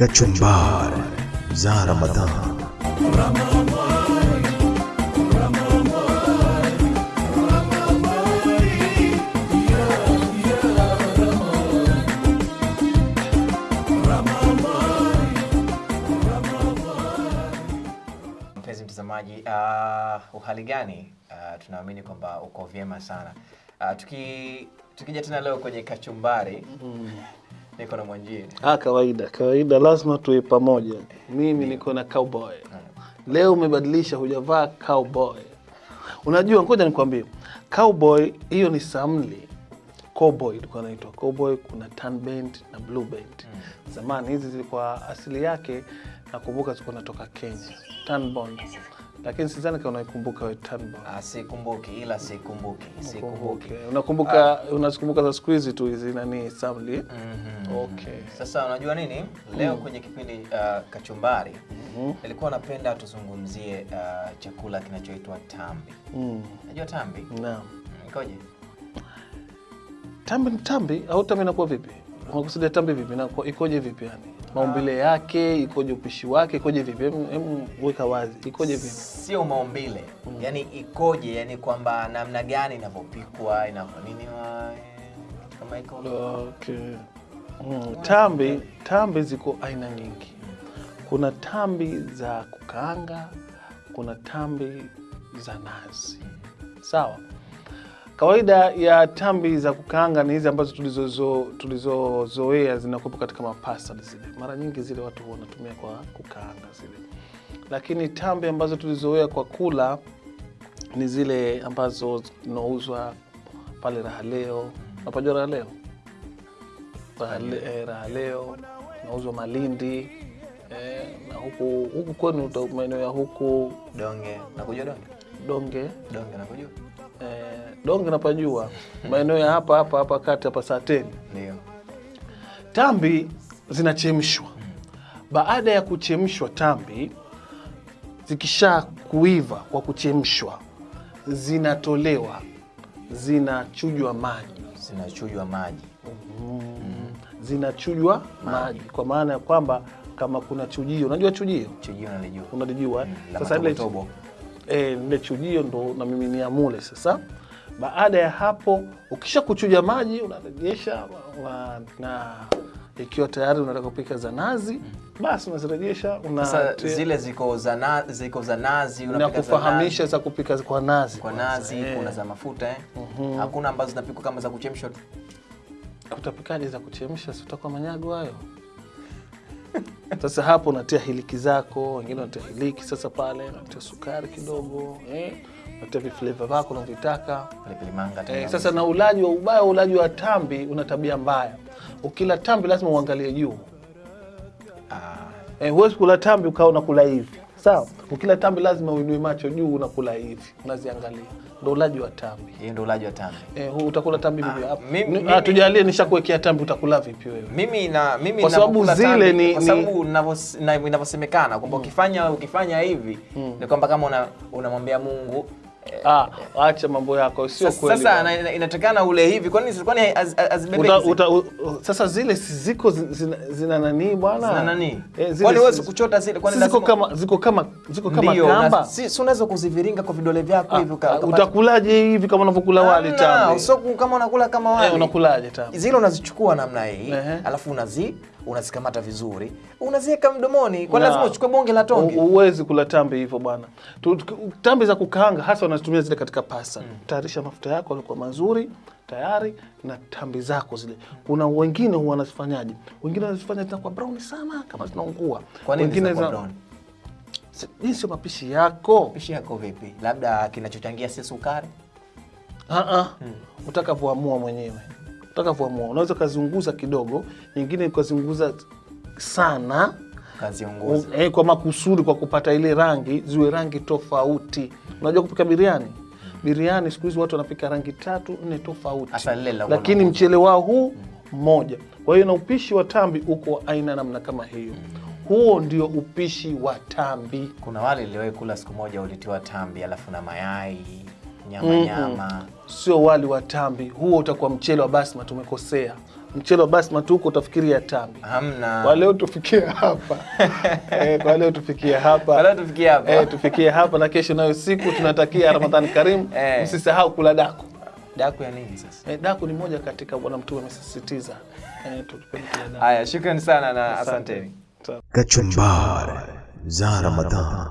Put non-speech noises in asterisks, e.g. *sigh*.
Kachumbari za Ramadhan. Mpenzi mtazamaji, uh, uhali gani? Uh, tunaamini kwamba uko vyema sana. Uh, tuki tukija tena leo kwenye kachumbari niko na Mwanjie. Ah, kawaida kawaida, lazima tuwe pamoja. Mimi niko na cowboy leo. Umebadilisha, hujavaa cowboy. Unajua, ngoja nikwambie, cowboy hiyo ni samli. Cowboy ilikuwa inaitwa cowboy, kuna tan band na blue band. Zamani hizi zilikuwa asili yake, nakumbuka zilikuwa natoka Kenya, tan band, lakini sidhani kama unaikumbuka wewe Ah, sikumbuki ila sikumbuki. Sikumbuki. Unakumbuka unazikumbuka za siku hizi tu hizi nani samli? -hmm. Okay. Sasa unajua nini? Leo mm. kwenye kipindi uh, kachumbari ilikuwa napenda tuzungumzie uh, chakula kinachoitwa tambi. Mm. Unajua tambi? Naam. Mm, Ikoje? Tambi ni tambi au tambi inakuwa vipi? Unakusudia tambi vipi? Inakuwa ikoje vipi yani? Maumbile yake, ikoje upishi wake, ikoje vipi? Hem hem weka wazi. Ikoje vipi? Sio maumbile. mm. Yani ikoje? yani kwamba namna gani inavyopikwa, inavyoniniwa eh, kama iko. Okay. Mm, tambi tambi ziko aina nyingi. Kuna tambi za kukaanga, kuna tambi za nazi. Sawa. Kawaida ya tambi za kukaanga ni hizi ambazo tulizozoea tulizozoea zinakuwepo katika mapasta zile. Mara nyingi zile watu wanatumia kwa kukaanga zile, lakini tambi ambazo tulizoea kwa kula ni zile ambazo zinauzwa pale Rahaleo. Unapajua Rahaleo? Raha Le- eh, nauzwa Malindi eh, na huku huku kwenu maeneo ya huku Donge. Nakujua donge? Donge Donge nakujua? Eh, Donge napajua maeneo ya hapa hapa hapa kati hapa saa Sateni. Ndio. Tambi zinachemshwa. Baada ya kuchemshwa tambi, zikisha kuiva kwa kuchemshwa, zinatolewa, zinachujwa maji, Zinachujwa maji. zinachujwa maji, kwa maana ya kwamba kama kuna chujio, unajua chujio, Chujio nalijua. unalijua mm. la Sasa ile eh, ile chujio ndo na mimi niamule Sasa baada ya hapo, ukisha kuchuja maji unarejesha una, na ikiwa tayari unataka kupika za nazi, basi unazirejesha una zile ziko za nazi, ziko za nazi na unapika za kufahamisha za kupika kwa nazi kwa nazi, eh. kuna za mafuta eh. mm -hmm. Hakuna ambazo zinapikwa kama za kuchemsha tu. Utapikaje za kuchemsha? Si utakuwa manyago hayo. *laughs* Sasa hapo unatia hiliki zako, wengine wanatia hiliki. Sasa pale unatia sukari kidogo eh, unatia vifleva vako unavyotaka Pilipili manga eh. Sasa na ulaji wa ubaya, ulaji wa tambi una tabia mbaya. Ukila tambi lazima uangalie juu Ah, eh, huwezi kula tambi ukawa unakula hivi sawa. Ukila tambi lazima uinue macho juu, unakula hivi, unaziangalia. Ndo ulaji wa tambi. hiyo ndo ulaji wa tambi. Eh, utakula tambi vipi? Ah, mimi- mimi- tujalie nishakuwekea tambi, utakula vipi wewe? Mimi na mimi Kwa sababu zile ni- kwa sababu inavyosemekana kwamba ukifanya ukifanya hivi ni kwamba kama una- unamwambia Mungu eh, Ah, acha mambo yako, sio kweli. sasa ina, ina- inatakana ule hivi Kwa kwani hazibebeki Uta, zile? sasa zile ziko zina, zina nani bwana? Zina nani? Eh, zile Kwani wewe kuchota zile? Kwani ziko kama ziko kama ziko kama ndiyo, kamba. si unaweza kuziviringa kwa vidole vyako hivi ah, Ah, utakulaje hivi kama unavyokula wali tamu? tambi? sio kama unakula kama wali. Eh, unakulaje tambi? Zile unazichukua namna hii, alafu unazi unazikamata vizuri, unaziweka mdomoni. kwa lazima uchukue bonge la tonge? Huwezi kula tambi hivyo bwana. Tambi za kukaanga hasa wanazitumia zile katika pasta. Tayarisha mafuta yako alikuwa mazuri tayari na tambi zako zile. Kuna wengine huwa wanazifanyaje? Wengine wanazifanya zinakuwa brown sana kama zinaungua. Kwa nini Wengine zinakuwa brown? Hii sio mapishi yako. Mapishi yako vipi? Labda kinachochangia si sukari? Ah ah. Utakavyoamua mwenyewe. Utakavyoamua. Unaweza ukazunguza kidogo, nyingine ukazunguza sana. Kaziunguza. Eh, kwa makusudi kwa kupata ile rangi ziwe rangi tofauti. Unajua kupika biriani? Biriani siku hizi watu wanapika rangi tatu nne tofauti, lakini mchele wao huu mmoja. Kwa hiyo na upishi wa tambi uko aina namna kama hiyo. Huo ndio upishi wa tambi. Kuna wale niliwahi kula siku moja ulitiwa tambi alafu na mayai nyama mm. nyama. sio wali wa tambi, huo utakuwa mchele wa basma. Tumekosea mchele wa basma tu huko utafikiria tambi. Hamna. Kwa leo tufikie hapa *laughs* eh, kwa leo tufikie hapa Kwa leo tufikie hapa. eh, tufikie hapa na kesho nayo siku tunatakia *laughs* Ramadhani karimu. Eh. Msisahau kula daku. Daku ya nini sasa? Eh, daku ni moja katika Bwana Mtume amesisitiza eh, tupende kula daku. Haya, shukrani sana na asanteni. Kachumbari za Ramadhan.